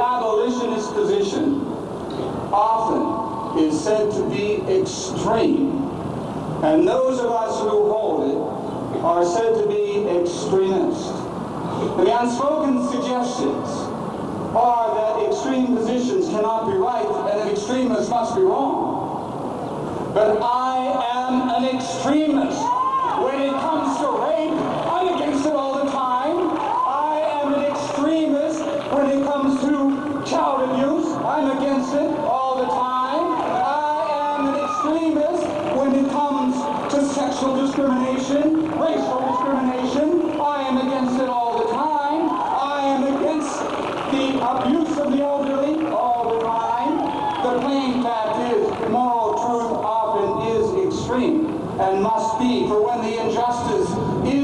abolitionist position often is said to be extreme, and those of us who hold it are said to be extremists. The unspoken suggestions are that extreme positions cannot be right and that extremists must be wrong. But I am an extremist. To sexual discrimination, racial discrimination. I am against it all the time. I am against the abuse of the elderly all the time. The plain fact is, moral truth often is extreme and must be, for when the injustice is